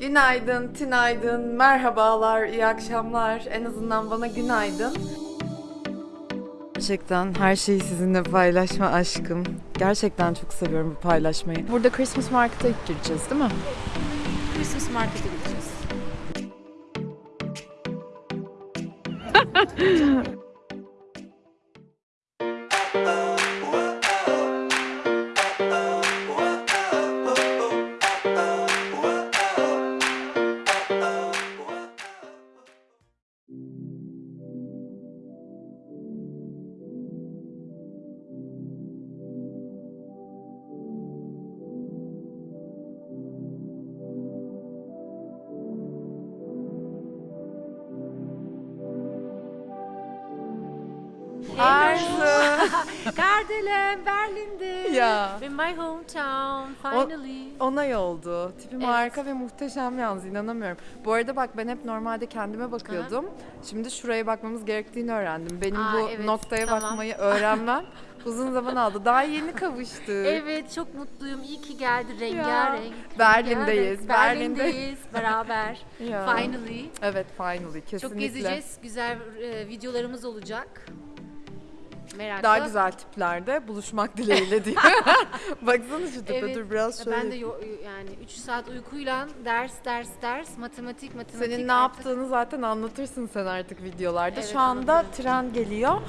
Günaydın, tinaydın, merhabalar, iyi akşamlar. En azından bana günaydın. Gerçekten her şeyi sizinle paylaşma aşkım. Gerçekten çok seviyorum bu paylaşmayı. Burada Christmas Market'a gireceğiz değil mi? Christmas Market'e Kardelen, Berlin'de. Ya. In my hometown, finally. Onay oldu. Tipim Evet. harika ve muhteşem yalnız inanamıyorum. Bu arada bak ben hep normalde kendime bakıyordum. Şimdi şuraya bakmamız gerektiğini öğrendim. Benim Aa, bu evet, noktaya tamam. bakmayı öğrenmem uzun zaman aldı. Daha yeni kavuştuk. Evet, çok mutluyum. İyi ki geldi rengarenk. Berlin'deyiz, rengarenk. Berlin'de. Berlin'deyiz beraber. Ya. Finally. Evet finally kesinlikle. Çok gezeceğiz. Güzel e, videolarımız olacak. Merakla. Daha güzel tiplerde buluşmak dileğiyle diye. Baksana şu tipe Evet. dur biraz şöyle. Ben de yani 3 saat uykuyla ders ders ders matematik matematik. Senin ne artık- yaptığını zaten anlatırsın sen artık videolarda. Evet, Şu anda anlatırım. tren geliyor.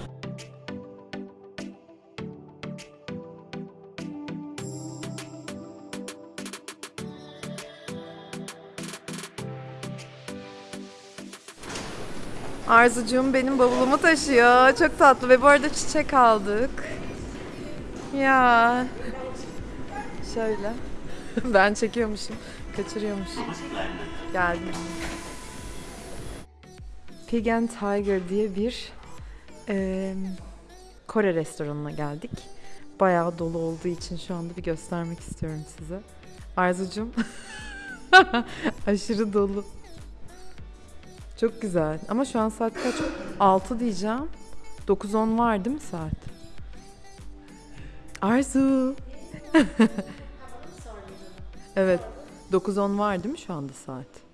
Arzucuğum benim bavulumu taşıyor. Çok tatlı ve bu arada çiçek aldık. Ya. Şöyle. ben çekiyormuşum. Kaçırıyormuşum. Geldim. Pig and Tiger diye bir eee, Kore restoranına geldik. Bayağı dolu olduğu için şu anda bir göstermek istiyorum size. Arzucum. Aşırı dolu. Çok güzel. Ama şu an saat kaç? 6 diyeceğim. 9-10 var değil mi saat? Arzu. evet. 9-10 var değil mi şu anda saat?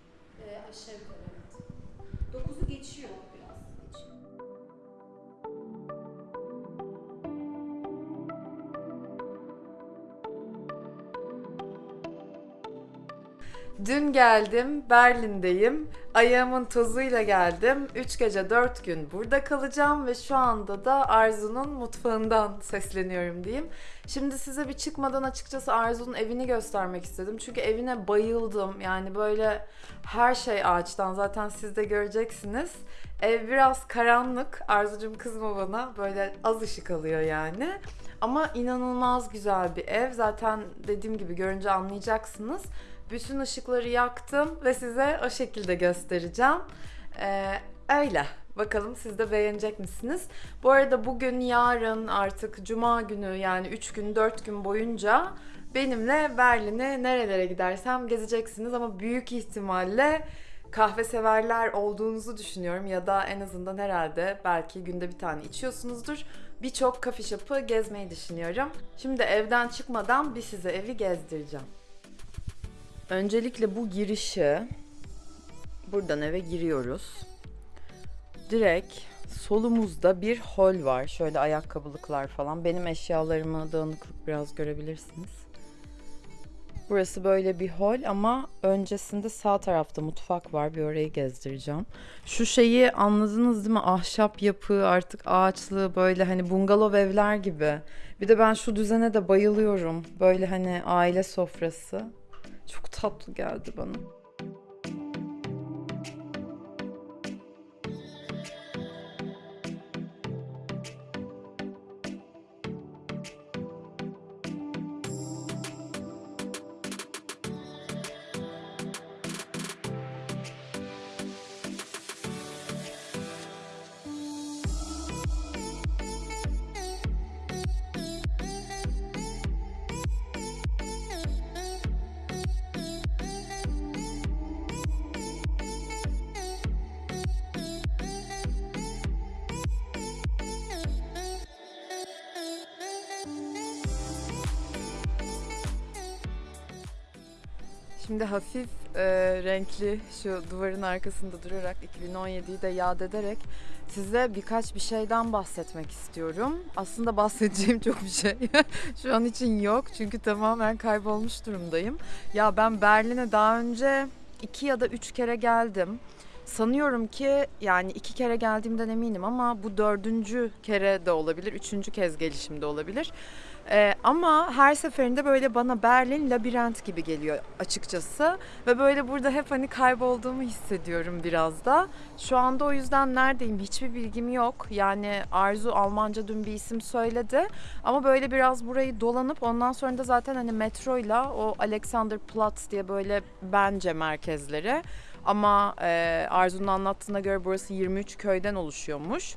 Dün geldim, Berlin'deyim. Ayağımın tozuyla geldim. 3 gece 4 gün burada kalacağım ve şu anda da Arzu'nun mutfağından sesleniyorum diyeyim. Şimdi size bir çıkmadan açıkçası Arzu'nun evini göstermek istedim. Çünkü evine bayıldım. Yani böyle her şey ağaçtan zaten siz de göreceksiniz. Ev biraz karanlık. Arzucum kızma bana. Böyle az ışık alıyor yani. Ama inanılmaz güzel bir ev. Zaten dediğim gibi görünce anlayacaksınız. Bütün ışıkları yaktım ve size o şekilde göstereceğim. Ee, öyle. Bakalım siz de beğenecek misiniz? Bu arada bugün, yarın artık cuma günü yani 3 gün, 4 gün boyunca benimle Berlin'e nerelere gidersem gezeceksiniz ama büyük ihtimalle kahve severler olduğunuzu düşünüyorum ya da en azından herhalde belki günde bir tane içiyorsunuzdur. Birçok kafe shop'ı gezmeyi düşünüyorum. Şimdi evden çıkmadan bir size evi gezdireceğim. Öncelikle bu girişi buradan eve giriyoruz. Direkt solumuzda bir hol var. Şöyle ayakkabılıklar falan. Benim eşyalarımı dağınıklık biraz görebilirsiniz. Burası böyle bir hol ama öncesinde sağ tarafta mutfak var. Bir orayı gezdireceğim. Şu şeyi anladınız değil mi? Ahşap yapı artık ağaçlı böyle hani bungalov evler gibi. Bir de ben şu düzene de bayılıyorum. Böyle hani aile sofrası. Çok tatlı geldi bana. Şimdi hafif e, renkli şu duvarın arkasında durarak 2017'yi de yad ederek size birkaç bir şeyden bahsetmek istiyorum. Aslında bahsedeceğim çok bir şey şu an için yok çünkü tamamen kaybolmuş durumdayım. Ya ben Berlin'e daha önce iki ya da üç kere geldim. Sanıyorum ki yani iki kere geldiğimden eminim ama bu dördüncü kere de olabilir, üçüncü kez gelişim de olabilir. Ee, ama her seferinde böyle bana Berlin labirent gibi geliyor açıkçası. Ve böyle burada hep hani kaybolduğumu hissediyorum biraz da. Şu anda o yüzden neredeyim hiçbir bilgim yok. Yani Arzu Almanca dün bir isim söyledi. Ama böyle biraz burayı dolanıp ondan sonra da zaten hani metroyla o Alexanderplatz diye böyle bence merkezleri. Ama e, Arzu'nun anlattığına göre burası 23 köyden oluşuyormuş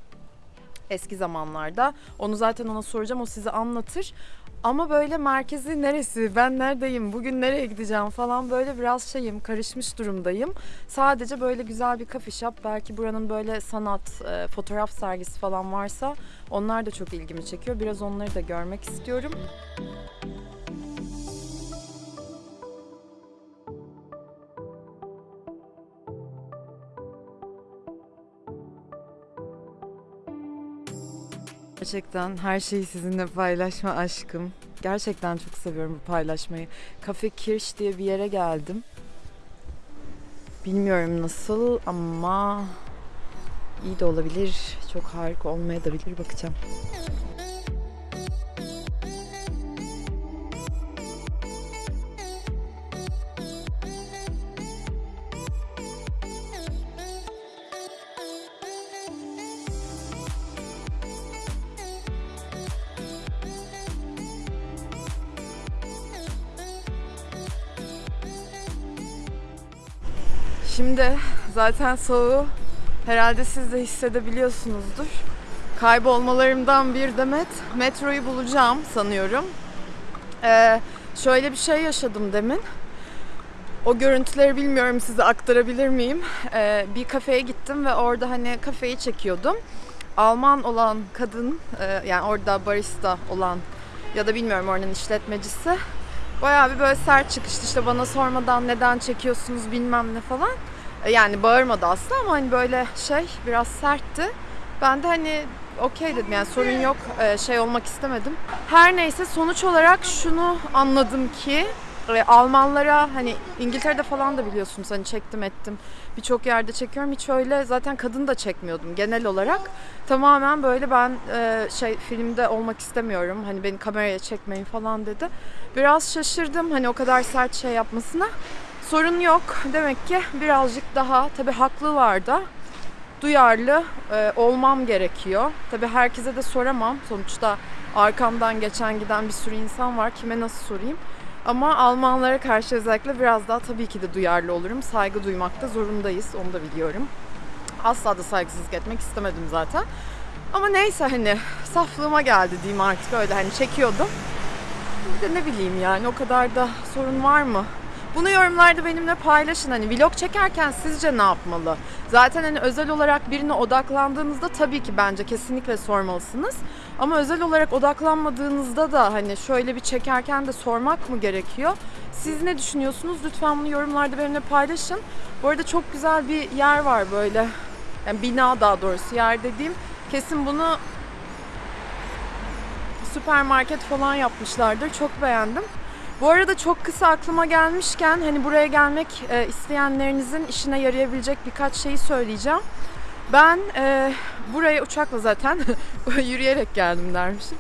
eski zamanlarda. Onu zaten ona soracağım o size anlatır. Ama böyle merkezi neresi, ben neredeyim, bugün nereye gideceğim falan böyle biraz şeyim, karışmış durumdayım. Sadece böyle güzel bir kafe shop, belki buranın böyle sanat, e, fotoğraf sergisi falan varsa onlar da çok ilgimi çekiyor. Biraz onları da görmek istiyorum. Gerçekten her şeyi sizinle paylaşma aşkım. Gerçekten çok seviyorum bu paylaşmayı. Kafe Kirsch diye bir yere geldim. Bilmiyorum nasıl ama iyi de olabilir. Çok harika olmayabilir bakacağım. Şimdi zaten soğuğu herhalde siz de hissedebiliyorsunuzdur. Kaybolmalarımdan bir demet metroyu bulacağım sanıyorum. Ee, şöyle bir şey yaşadım demin. O görüntüleri bilmiyorum size aktarabilir miyim? Ee, bir kafeye gittim ve orada hani kafeyi çekiyordum. Alman olan kadın, e, yani orada barista olan ya da bilmiyorum oranın işletmecisi Bayağı bir böyle sert çıkıştı işte bana sormadan neden çekiyorsunuz bilmem ne falan. E, Yani bağırmadı aslında ama hani böyle şey biraz sertti. Ben de hani okey dedim yani sorun yok e, şey olmak istemedim. Her neyse sonuç olarak şunu anladım ki e, Almanlara hani İngiltere'de falan da biliyorsunuz hani çektim ettim. Birçok yerde çekiyorum. Hiç öyle zaten kadın da çekmiyordum genel olarak. Tamamen böyle ben e, şey filmde olmak istemiyorum. Hani beni kameraya çekmeyin falan dedi. Biraz şaşırdım hani o kadar sert şey yapmasına. Sorun yok. Demek ki birazcık daha tabii haklılar da duyarlı e, olmam gerekiyor. Tabii herkese de soramam. Sonuçta arkamdan geçen giden bir sürü insan var. Kime nasıl sorayım? Ama Almanlara karşı özellikle biraz daha tabii ki de duyarlı olurum. Saygı duymakta zorundayız. Onu da biliyorum. Asla da saygısızlık etmek istemedim zaten. Ama neyse hani saflığıma geldi diyeyim artık öyle hani çekiyordum. Bir de ne bileyim yani o kadar da sorun var mı? Bunu yorumlarda benimle paylaşın. Hani vlog çekerken sizce ne yapmalı? Zaten hani özel olarak birine odaklandığınızda tabii ki bence kesinlikle sormalısınız. Ama özel olarak odaklanmadığınızda da hani şöyle bir çekerken de sormak mı gerekiyor? Siz ne düşünüyorsunuz? Lütfen bunu yorumlarda benimle paylaşın. Bu arada çok güzel bir yer var böyle. Yani bina daha doğrusu yer dediğim. Kesin bunu süpermarket falan yapmışlardır. Çok beğendim. Bu arada çok kısa aklıma gelmişken hani buraya gelmek e, isteyenlerinizin işine yarayabilecek birkaç şeyi söyleyeceğim. Ben e, buraya uçakla zaten yürüyerek geldim dermişim.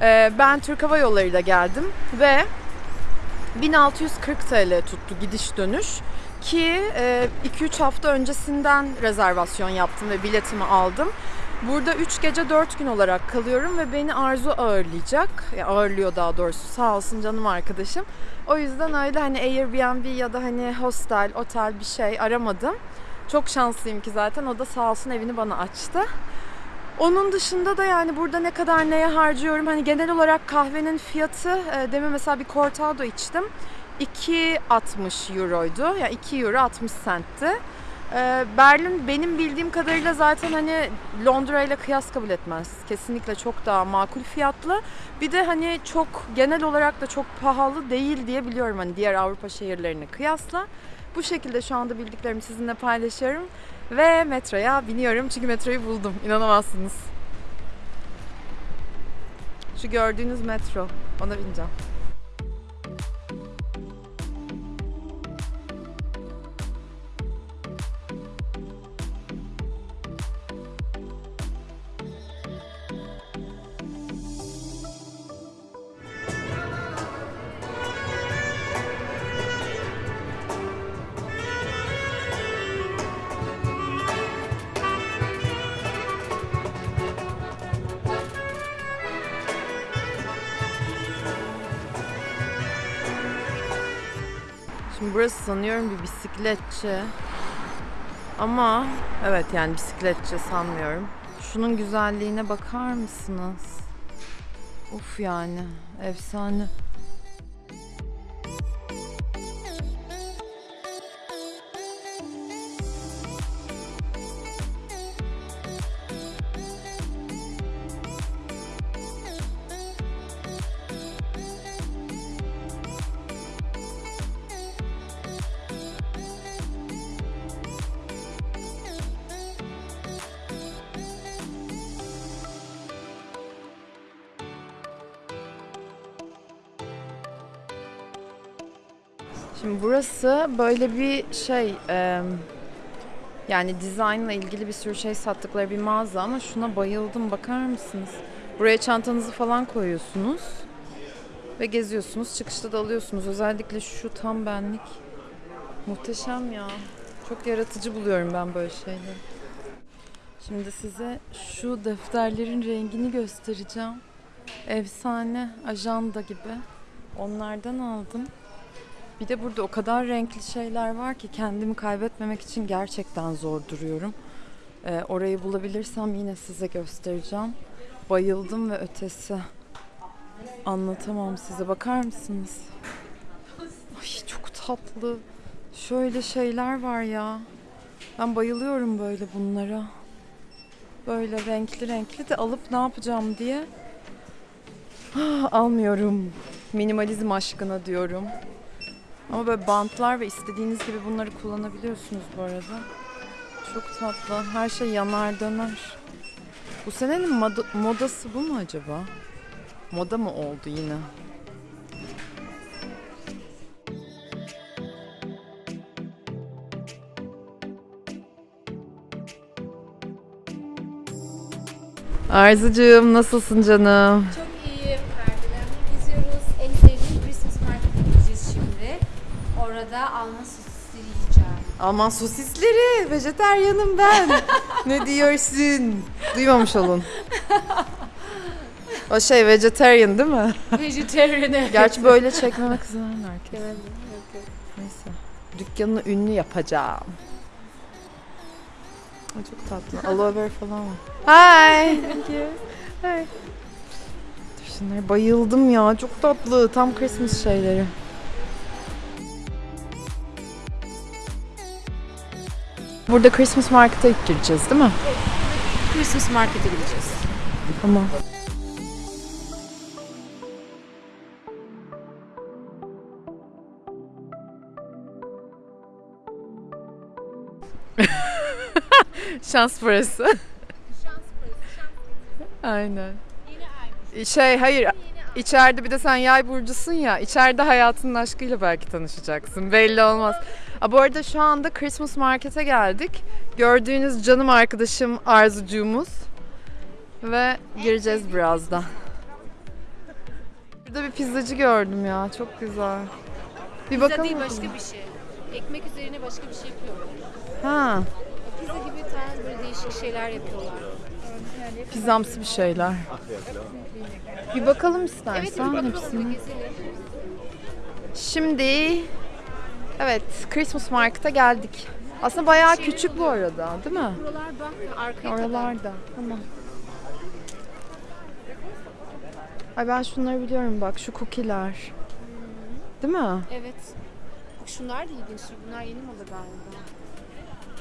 E, ben Türk Hava Yolları ile geldim ve 1640 TL tuttu gidiş dönüş ki e, 2-3 hafta öncesinden rezervasyon yaptım ve biletimi aldım. Burada 3 gece 4 gün olarak kalıyorum ve beni Arzu ağırlayacak. Ya ağırlıyor daha doğrusu. Sağ olsun canım arkadaşım. O yüzden öyle hani Airbnb ya da hani hostel, otel bir şey aramadım. Çok şanslıyım ki zaten o da sağ olsun evini bana açtı. Onun dışında da yani burada ne kadar neye harcıyorum? Hani genel olarak kahvenin fiyatı e, demin mesela bir cortado içtim. 2.60 euroydu. Yani 2 euro 60 centti. Ee, Berlin benim bildiğim kadarıyla zaten hani Londra ile kıyas kabul etmez. Kesinlikle çok daha makul fiyatlı. Bir de hani çok genel olarak da çok pahalı değil diye biliyorum hani diğer Avrupa şehirlerine kıyasla. Bu şekilde şu anda bildiklerimi sizinle paylaşıyorum. Ve metroya biniyorum çünkü metroyu buldum. İnanamazsınız. Şu gördüğünüz metro. Ona bineceğim. Şimdi burası sanıyorum bir bisikletçi. Ama evet yani bisikletçi sanmıyorum. Şunun güzelliğine bakar mısınız? Uf yani efsane. Şimdi burası böyle bir şey e, yani dizaynla ilgili bir sürü şey sattıkları bir mağaza ama şuna bayıldım bakar mısınız? Buraya çantanızı falan koyuyorsunuz ve geziyorsunuz. Çıkışta da alıyorsunuz. Özellikle şu tam benlik. Muhteşem ya. Çok yaratıcı buluyorum ben böyle şeyleri. Şimdi size şu defterlerin rengini göstereceğim. Efsane ajanda gibi. Onlardan aldım. Bir de burada o kadar renkli şeyler var ki kendimi kaybetmemek için gerçekten zor duruyorum. Ee, orayı bulabilirsem yine size göstereceğim. Bayıldım ve ötesi. Anlatamam size. Bakar mısınız? Ay çok tatlı. Şöyle şeyler var ya. Ben bayılıyorum böyle bunlara. Böyle renkli renkli de alıp ne yapacağım diye almıyorum. Minimalizm aşkına diyorum. Ama böyle bantlar ve istediğiniz gibi bunları kullanabiliyorsunuz bu arada. Çok tatlı. Her şey yanar döner. Bu senenin moda- modası bu mu acaba? Moda mı oldu yine? Arzucuğum nasılsın canım? Çok Alman sosisleri, vejeteryanım ben. ne diyorsun? Duymamış olun. O şey vegetarian değil mi? Vegetarian Gerçi böyle çekmemek üzere herkes. Neyse. Dükkanını ünlü yapacağım. Ay çok tatlı. Aloe vera falan var. Hi. Thank you. Hi. Şunlara bayıldım ya. Çok tatlı. Tam Christmas şeyleri. Burada Christmas Market'a gireceğiz değil mi? Christmas Market'e gideceğiz. Tamam. Şans parası. Şans şans Aynen. Şey hayır içeride bir de sen yay burcusun ya içeride hayatının aşkıyla belki tanışacaksın belli olmaz. Aa, bu arada şu anda Christmas Market'e geldik. Gördüğünüz canım arkadaşım Arzucuğumuz. Ve gireceğiz birazdan. Burada bir pizzacı gördüm ya çok güzel. Bir Pizza bakalım. değil başka bir şey. Ekmek üzerine başka bir şey yapıyorlar. Ha, Pizza gibi tarz böyle değişik şeyler yapıyorlar. pizzamsı bir şeyler. Bir bakalım Evet, istersen bir gezelim. Şimdi evet Christmas Market'a geldik. Aslında bayağı Şey küçük bu arada değil mi? Buralar bak, arkaya kadar. Oralarda. Tamam. Ay ben şunları biliyorum bak şu cookie'ler. Değil mi? Evet. Bak şunlar da ilginç. Bunlar yeni moda galiba.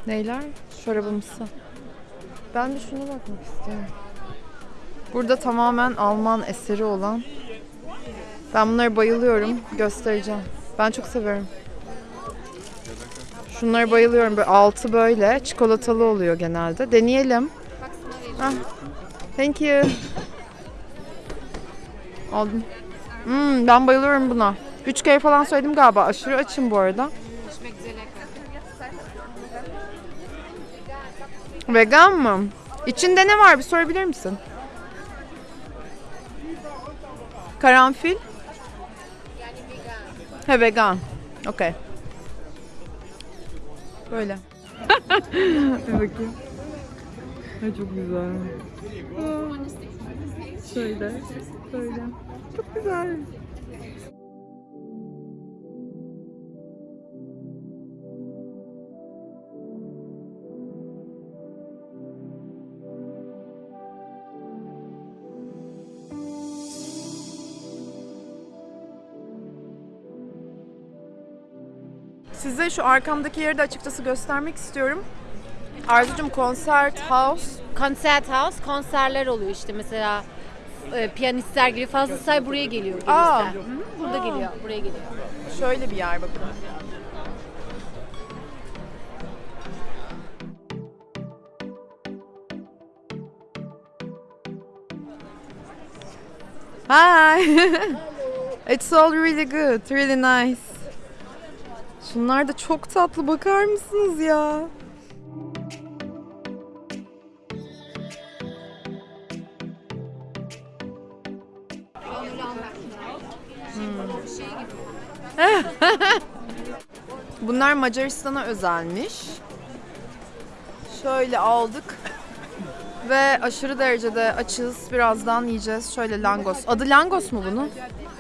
Neyler? Şarabımsı. Ben de şuna bakmak istiyorum. Burada tamamen Alman eseri olan. Ben bunlara bayılıyorum. Göstereceğim. Ben çok seviyorum. Şunlara bayılıyorum. Böyle altı böyle çikolatalı oluyor genelde. Deneyelim. Ah. Thank you. Aldım. Hmm, ben bayılıyorum buna. Üç kere falan söyledim galiba. Aşırı açım bu arada. Vegan mı? İçinde ne var bir sorabilir misin? Karanfil? He vegan. Okey. Böyle. Bir bakayım. Ay çok güzel. Şöyle. Şöyle. Çok güzel. Size şu arkamdaki yeri de açıkçası göstermek istiyorum. Arzucum Concert House. Konserthaus konserler oluyor işte mesela e, piyanistler geliyor. Fazla say buraya geliyor Aa. Hı Burada geliyor, buraya geliyor. Şöyle bir yer bakın. Hi. It's all really good, really nice. Şunlar da çok tatlı bakar mısınız ya? Bunlar Macaristan'a özelmiş. Şöyle aldık. Ve aşırı derecede açız. Birazdan yiyeceğiz. Şöyle langos. Adı langos mu bunun?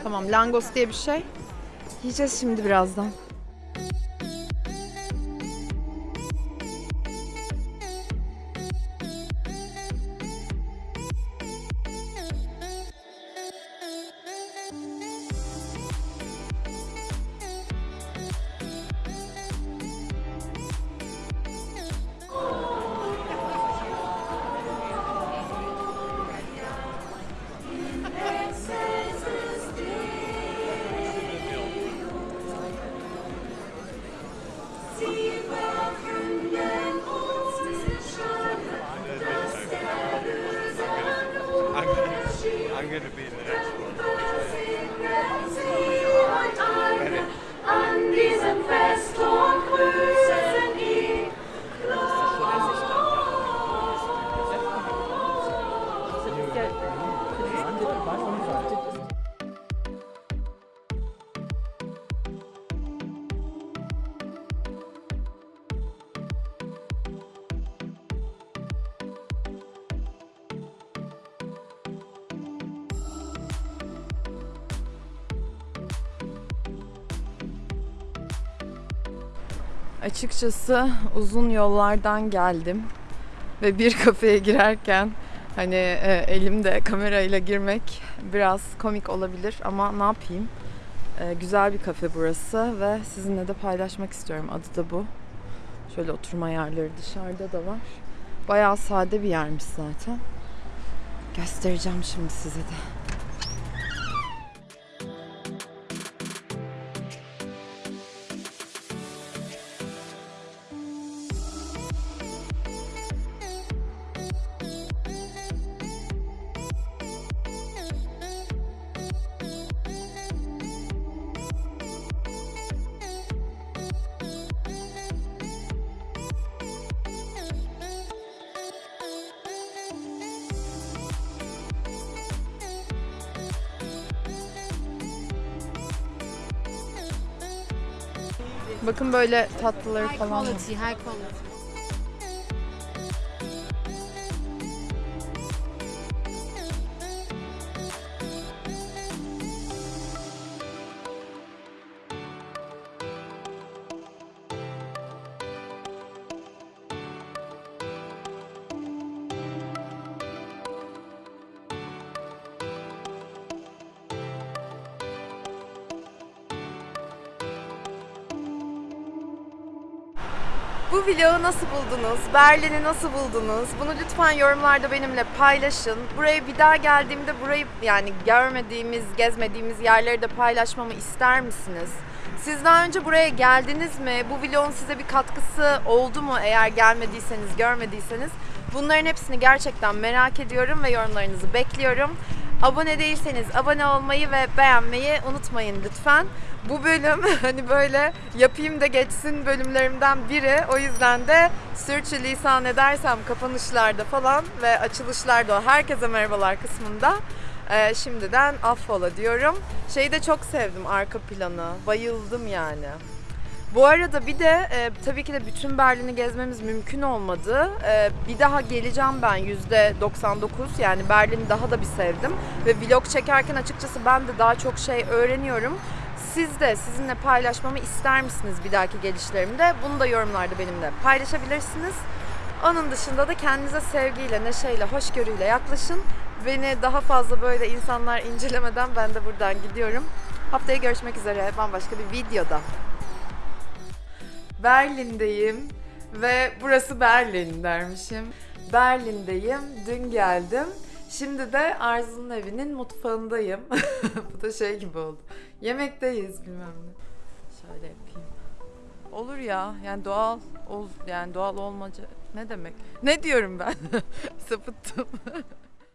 Tamam langos diye bir şey. Yiyeceğiz şimdi birazdan. Açıkçası uzun yollardan geldim ve bir kafeye girerken hani e, elimde kamerayla girmek biraz komik olabilir ama ne yapayım? E, güzel bir kafe burası ve sizinle de paylaşmak istiyorum. Adı da bu. Şöyle oturma yerleri dışarıda da var. Bayağı sade bir yermiş zaten. Göstereceğim şimdi size de. Bakın böyle tatlıları High falan var. quality, high quality. Bu vlogu nasıl buldunuz? Berlin'i nasıl buldunuz? Bunu lütfen yorumlarda benimle paylaşın. Buraya bir daha geldiğimde burayı yani görmediğimiz, gezmediğimiz yerleri de paylaşmamı ister misiniz? Siz daha önce buraya geldiniz mi? Bu vlogun size bir katkısı oldu mu eğer gelmediyseniz, görmediyseniz? Bunların hepsini gerçekten merak ediyorum ve yorumlarınızı bekliyorum. Abone değilseniz abone olmayı ve beğenmeyi unutmayın lütfen. Bu bölüm hani böyle yapayım da geçsin bölümlerimden biri. O yüzden de sürçülisan edersem kapanışlarda falan ve açılışlarda herkese merhabalar kısmında e, şimdiden affola diyorum. Şeyi de çok sevdim arka planı. Bayıldım yani. Bu arada bir de e, tabii ki de bütün Berlin'i gezmemiz mümkün olmadı. E, bir daha geleceğim ben %99 yani Berlin'i daha da bir sevdim. Ve vlog çekerken açıkçası ben de daha çok şey öğreniyorum. Siz de sizinle paylaşmamı ister misiniz bir dahaki gelişlerimde? Bunu da yorumlarda benimle paylaşabilirsiniz. Onun dışında da kendinize sevgiyle, neşeyle, hoşgörüyle yaklaşın. Beni daha fazla böyle insanlar incelemeden ben de buradan gidiyorum. Haftaya görüşmek üzere bambaşka bir videoda. Berlin'deyim ve burası Berlin dermişim. Berlin'deyim, dün geldim. Şimdi de Arzu'nun evinin mutfağındayım. Bu da şey gibi oldu. Yemekteyiz bilmem ne. Şöyle yapayım. Olur ya yani doğal ol yani doğal olmaca ne demek? Ne diyorum ben? Sapıttım.